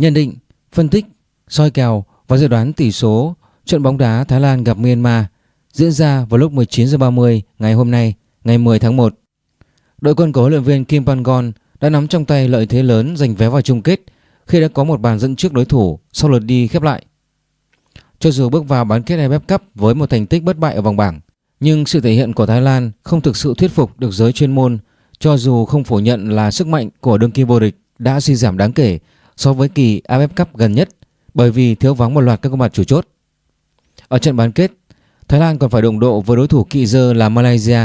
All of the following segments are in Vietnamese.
Nhận định, phân tích, soi kèo và dự đoán tỷ số trận bóng đá Thái Lan gặp Myanmar diễn ra vào lúc 19 h 30 ngày hôm nay, ngày 10 tháng 1. Đội quân của huấn luyện viên Kim Pangon đã nắm trong tay lợi thế lớn giành vé vào chung kết khi đã có một bàn dẫn trước đối thủ sau lượt đi khép lại. Cho dù bước vào bán kết AFF Cup với một thành tích bất bại ở vòng bảng, nhưng sự thể hiện của Thái Lan không thực sự thuyết phục được giới chuyên môn cho dù không phủ nhận là sức mạnh của đương kim vô địch đã suy giảm đáng kể so với kỳ AFF Cup gần nhất bởi vì thiếu vắng một loạt các gương mặt chủ chốt. Ở trận bán kết, Thái Lan còn phải đụng độ với đối thủ kỵ dơ là Malaysia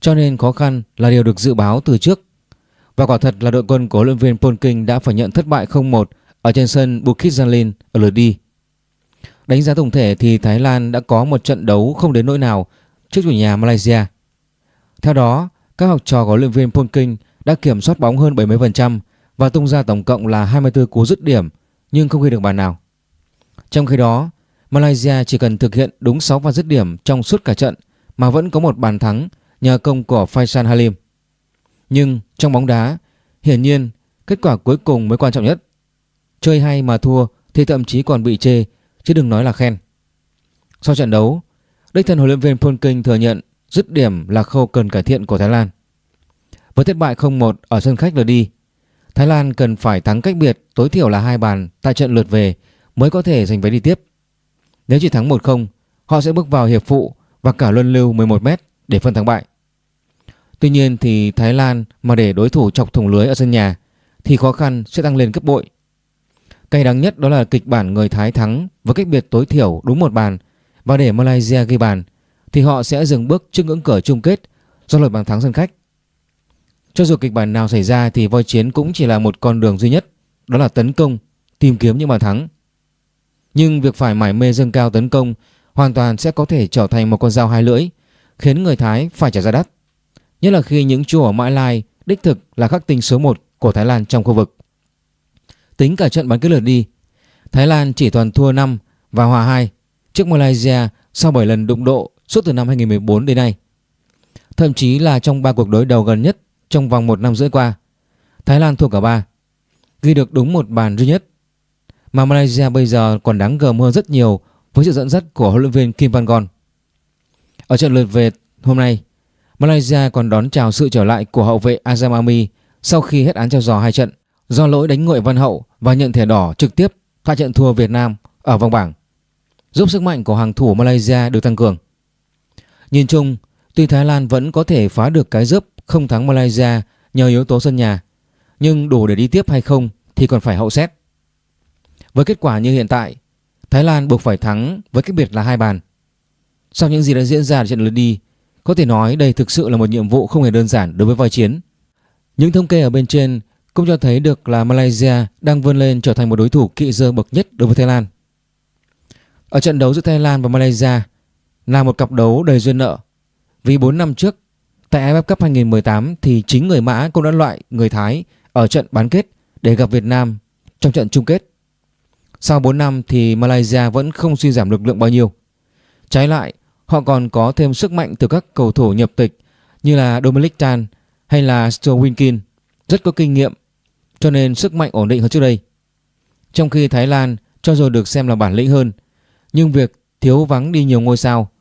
cho nên khó khăn là điều được dự báo từ trước. Và quả thật là đội quân của huấn luyện viên Polking đã phải nhận thất bại 0-1 ở trên sân Bukit Jalil ở lượt đi. Đánh giá tổng thể thì Thái Lan đã có một trận đấu không đến nỗi nào trước chủ nhà Malaysia. Theo đó, các học trò của huấn luyện viên Polking đã kiểm soát bóng hơn 70% và tung ra tổng cộng là 24 cú dứt điểm nhưng không ghi được bàn nào. Trong khi đó, Malaysia chỉ cần thực hiện đúng 6 pha dứt điểm trong suốt cả trận mà vẫn có một bàn thắng nhờ công của Faisal Halim. Nhưng trong bóng đá, hiển nhiên kết quả cuối cùng mới quan trọng nhất. Chơi hay mà thua thì thậm chí còn bị chê chứ đừng nói là khen. Sau trận đấu, đích thân huấn luyện viên Polking thừa nhận dứt điểm là khâu cần cải thiện của Thái Lan. Với thất bại 0-1 ở sân khách lượt đi, Thái Lan cần phải thắng cách biệt tối thiểu là hai bàn tại trận lượt về mới có thể giành vé đi tiếp. Nếu chỉ thắng 1-0, họ sẽ bước vào hiệp phụ và cả luân lưu 11m để phân thắng bại. Tuy nhiên thì Thái Lan mà để đối thủ chọc thủng lưới ở sân nhà thì khó khăn sẽ tăng lên gấp bội. Cay đắng nhất đó là kịch bản người Thái thắng với cách biệt tối thiểu đúng một bàn và để Malaysia ghi bàn thì họ sẽ dừng bước trước ngưỡng cửa chung kết do luật bàn thắng sân khách. Cho dù kịch bản nào xảy ra thì voi chiến cũng chỉ là một con đường duy nhất, đó là tấn công, tìm kiếm những bàn thắng. Nhưng việc phải mải mê dâng cao tấn công hoàn toàn sẽ có thể trở thành một con dao hai lưỡi, khiến người Thái phải trả giá đắt. Nhất là khi những chùa ở Mã Lai đích thực là khắc tinh số 1 của Thái Lan trong khu vực. Tính cả trận bán kết lượt đi, Thái Lan chỉ toàn thua 5 và hòa 2 trước Malaysia sau 7 lần đụng độ suốt từ năm 2014 đến nay. Thậm chí là trong 3 cuộc đối đầu gần nhất trong vòng 1 năm rưỡi qua, Thái Lan thua cả 3, ghi được đúng một bàn duy nhất. Mà Malaysia bây giờ còn đáng gờm hơn rất nhiều với sự dẫn dắt của huấn luyện viên Kim Van-gon. Ở trận lượt về hôm nay, Malaysia còn đón chào sự trở lại của hậu vệ Azam Ami sau khi hết án treo giò hai trận do lỗi đánh nguội Văn Hậu và nhận thẻ đỏ trực tiếp tại trận thua Việt Nam ở vòng bảng, giúp sức mạnh của hàng thủ Malaysia được tăng cường. Nhìn chung, tuy Thái Lan vẫn có thể phá được cái rớp không thắng Malaysia nhờ yếu tố sân nhà, nhưng đủ để đi tiếp hay không thì còn phải hậu xét. Với kết quả như hiện tại, Thái Lan buộc phải thắng với cách biệt là hai bàn. Sau những gì đã diễn ra ở trận lượt đi, có thể nói đây thực sự là một nhiệm vụ không hề đơn giản đối với voi chiến. Những thống kê ở bên trên cũng cho thấy được là Malaysia đang vươn lên trở thành một đối thủ kỵ dơ bậc nhất đối với Thái Lan. Ở trận đấu giữa Thái Lan và Malaysia là một cặp đấu đầy duyên nợ. Vì 4 năm trước, tại AFF Cup 2018 thì chính người Mã cũng đã loại người Thái ở trận bán kết để gặp Việt Nam trong trận chung kết. Sau 4 năm thì Malaysia vẫn không suy giảm lực lượng bao nhiêu. Trái lại, họ còn có thêm sức mạnh từ các cầu thủ nhập tịch như là Dominic Tan hay là Stuart Winkin rất có kinh nghiệm cho nên sức mạnh ổn định hơn trước đây. Trong khi Thái Lan cho dù được xem là bản lĩnh hơn nhưng việc thiếu vắng đi nhiều ngôi sao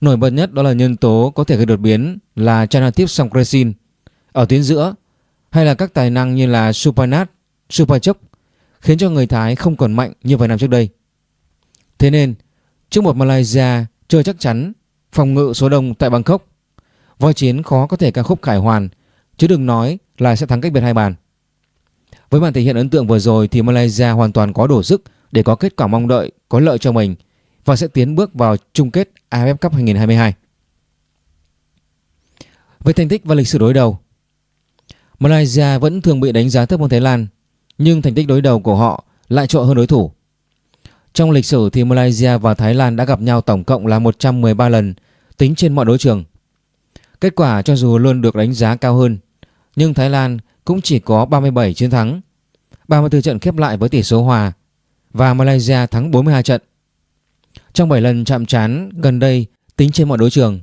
nổi bật nhất đó là nhân tố có thể gây đột biến là Chanatip Songkresin ở tuyến giữa hay là các tài năng như là Supanat, Supachok khiến cho người Thái không còn mạnh như vài năm trước đây. Thế nên, trước một Malaysia chưa chắc chắn phòng ngự số đông tại Bangkok, voi chiến khó có thể ca khúc khải hoàn, chứ đừng nói là sẽ thắng cách biệt hai bàn. Với màn thể hiện ấn tượng vừa rồi thì Malaysia hoàn toàn có đủ sức để có kết quả mong đợi có lợi cho mình và sẽ tiến bước vào chung kết AFF Cup 2022. Về thành tích và lịch sử đối đầu, Malaysia vẫn thường bị đánh giá thấp hơn Thái Lan nhưng thành tích đối đầu của họ lại trội hơn đối thủ. Trong lịch sử thì Malaysia và Thái Lan đã gặp nhau tổng cộng là 113 lần tính trên mọi đấu trường. Kết quả cho dù luôn được đánh giá cao hơn, nhưng Thái Lan cũng chỉ có 37 chiến thắng, 34 trận khép lại với tỷ số hòa và Malaysia thắng 42 trận. Trong 7 lần chạm trán gần đây tính trên mọi đối trường,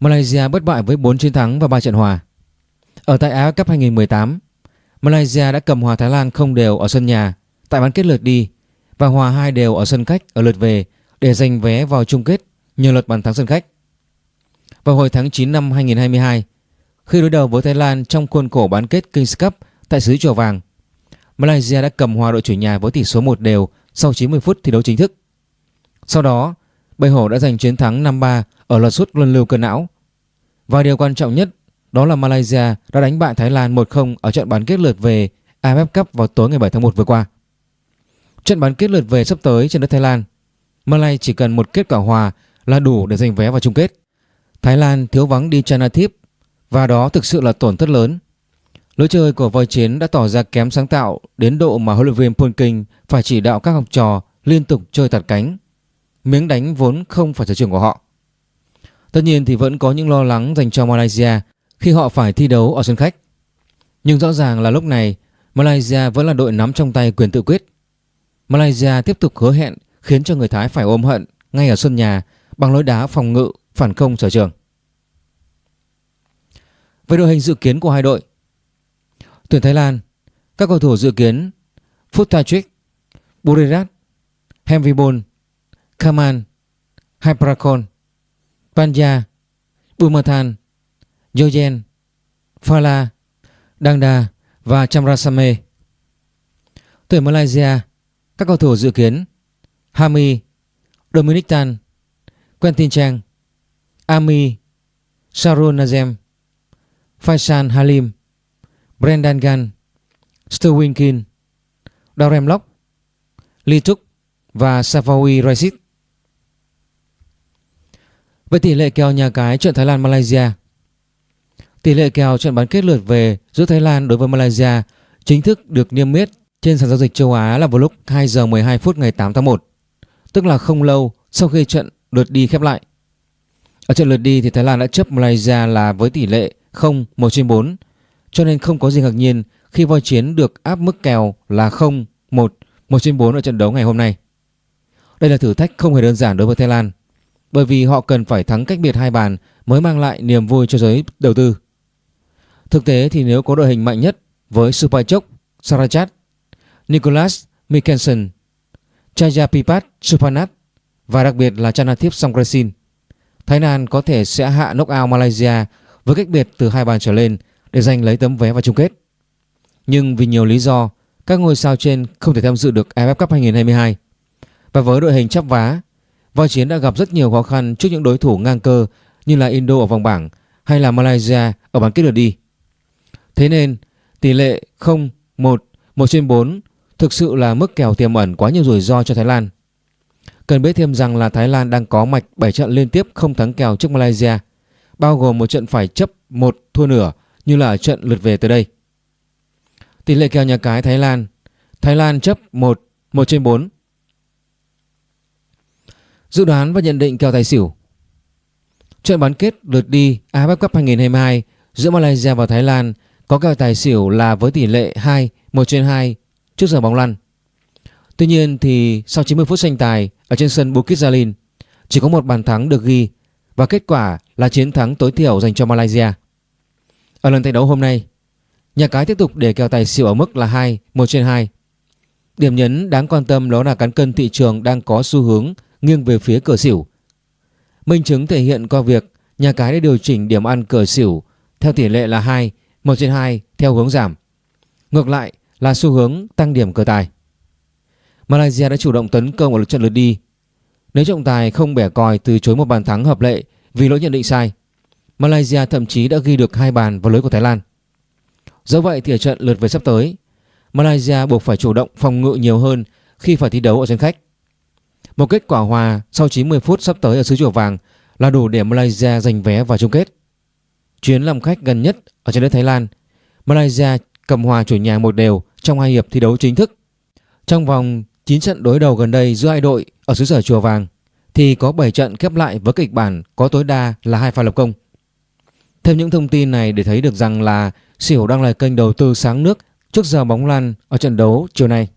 Malaysia bất bại với 4 chiến thắng và 3 trận hòa. Ở tại Á Cup 2018, Malaysia đã cầm hòa Thái Lan không đều ở sân nhà tại bán kết lượt đi và hòa hai đều ở sân khách ở lượt về để giành vé vào chung kết nhờ luật bàn thắng sân khách. Vào hồi tháng 9 năm 2022, khi đối đầu với Thái Lan trong khuôn khổ bán kết Kings Cup tại xứ Chùa Vàng, Malaysia đã cầm hòa đội chủ nhà với tỷ số 1 đều sau 90 phút thi đấu chính thức. Sau đó, Bầy Hổ đã giành chiến thắng 5-3 ở loạt sút luân lưu cơn não. Và điều quan trọng nhất đó là Malaysia đã đánh bại Thái Lan 1-0 ở trận bán kết lượt về AFF Cup vào tối ngày 7 tháng 1 vừa qua. Trận bán kết lượt về sắp tới trên đất Thái Lan, Malaysia chỉ cần một kết quả hòa là đủ để giành vé vào chung kết. Thái Lan thiếu vắng đi Chanathip và đó thực sự là tổn thất lớn. Lối chơi của voi chiến đã tỏ ra kém sáng tạo đến độ mà huấn luyện viên Polking phải chỉ đạo các học trò liên tục chơi tạt cánh. Miếng đánh vốn không phải sở trường của họ. Tất nhiên thì vẫn có những lo lắng dành cho Malaysia khi họ phải thi đấu ở sân khách. Nhưng rõ ràng là lúc này, Malaysia vẫn là đội nắm trong tay quyền tự quyết. Malaysia tiếp tục hứa hẹn khiến cho người Thái phải ôm hận ngay ở sân nhà bằng lối đá phòng ngự, phản công sở trường. Về đội hình dự kiến của hai đội Tuyển Thái Lan, Các cầu thủ dự kiến Phutatrick Burirat Hemvibon Kaman Hyperakon Panja Bumathan Jojen Phala, Dangda và Chamrasame. Tuyển Malaysia Các cầu thủ dự kiến Hami Dominic Tan Quentin Chang Ami Sharon Nazem Faisal Halim Brendan Gan Sterwin Kin Darem Lok Lee Tuk và Safawi Raisit về tỷ lệ kèo nhà cái trận Thái Lan Malaysia Tỷ lệ kèo trận bán kết lượt về giữa Thái Lan đối với Malaysia chính thức được niêm yết trên sàn giao dịch châu Á là vào lúc 2 giờ 12 phút ngày 8 tháng 1, tức là không lâu sau khi trận lượt đi khép lại. Ở trận lượt đi thì Thái Lan đã chấp Malaysia là với tỷ lệ 0 1 trên 4 cho nên không có gì ngạc nhiên khi voi chiến được áp mức kèo là 0 1 1 trên 4 ở trận đấu ngày hôm nay. Đây là thử thách không hề đơn giản đối với Thái Lan bởi vì họ cần phải thắng cách biệt hai bàn mới mang lại niềm vui cho giới đầu tư. Thực tế thì nếu có đội hình mạnh nhất với Supachok, Sarachat, Nicholas Mikkelsen, Chayapipat Supanat và đặc biệt là Chanathip Songkrasin Thái Lan có thể sẽ hạ knockout Malaysia với cách biệt từ hai bàn trở lên để giành lấy tấm vé vào chung kết. Nhưng vì nhiều lý do, các ngôi sao trên không thể tham dự được AFF Cup 2022. Và với đội hình chắp vá, Voi Chiến đã gặp rất nhiều khó khăn trước những đối thủ ngang cơ như là Indo ở vòng bảng hay là Malaysia ở bán kết lượt đi. Thế nên, tỷ lệ 0, 1, 1 trên 4 thực sự là mức kèo tiềm ẩn quá nhiều rủi ro cho Thái Lan. Cần biết thêm rằng là Thái Lan đang có mạch 7 trận liên tiếp không thắng kèo trước Malaysia, bao gồm một trận phải chấp một thua nửa như là trận lượt về tới đây. Tỷ lệ kèo nhà cái Thái Lan Thái Lan chấp 1, 1 trên 4 Dự đoán và nhận định kèo tài xỉu Trận bán kết lượt đi AFF Cup 2022 giữa Malaysia và Thái Lan có kèo tài xỉu là với tỷ lệ 2, 1 trên 2 trước giờ bóng lăn. Tuy nhiên thì sau 90 phút tranh tài ở trên sân Bukit Jalil chỉ có một bàn thắng được ghi và kết quả là chiến thắng tối thiểu dành cho Malaysia. Ở lần thi đấu hôm nay, nhà cái tiếp tục để kèo tài xỉu ở mức là 2, 1 trên 2. Điểm nhấn đáng quan tâm đó là cán cân thị trường đang có xu hướng nghiêng về phía cửa xỉu. Minh chứng thể hiện qua việc nhà cái đã điều chỉnh điểm ăn cửa xỉu theo tỷ lệ là 2, 1 trên 2 theo hướng giảm. Ngược lại là xu hướng tăng điểm cờ tài. Malaysia đã chủ động tấn công ở lượt trận lượt đi. Nếu trọng tài không bẻ còi từ chối một bàn thắng hợp lệ vì lỗi nhận định sai, Malaysia thậm chí đã ghi được hai bàn vào lưới của Thái Lan. Dẫu vậy thì ở trận lượt về sắp tới, Malaysia buộc phải chủ động phòng ngự nhiều hơn khi phải thi đấu ở sân khách. Một kết quả hòa sau 90 phút sắp tới ở xứ chùa vàng là đủ để Malaysia giành vé vào chung kết. Chuyến làm khách gần nhất ở trên đất Thái Lan, Malaysia cầm hòa chủ nhà một đều trong hai hiệp thi đấu chính thức. Trong vòng 9 trận đối đầu gần đây giữa hai đội ở xứ sở chùa vàng thì có 7 trận khép lại với kịch bản có tối đa là hai pha lập công. Thêm những thông tin này để thấy được rằng là Xỉu đang là kênh đầu tư sáng nước trước giờ bóng lăn ở trận đấu chiều nay.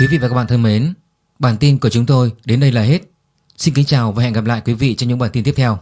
Quý vị và các bạn thân mến, bản tin của chúng tôi đến đây là hết. Xin kính chào và hẹn gặp lại quý vị trong những bản tin tiếp theo.